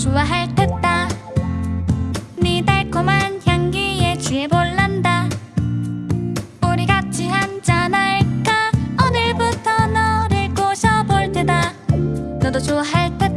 좋아할 듯다. 네 달콤한 향기에 취해볼란다. 우리 같이 한잔할까? 오늘부터 너를 꼬셔볼 테다. 너도 좋아할 듯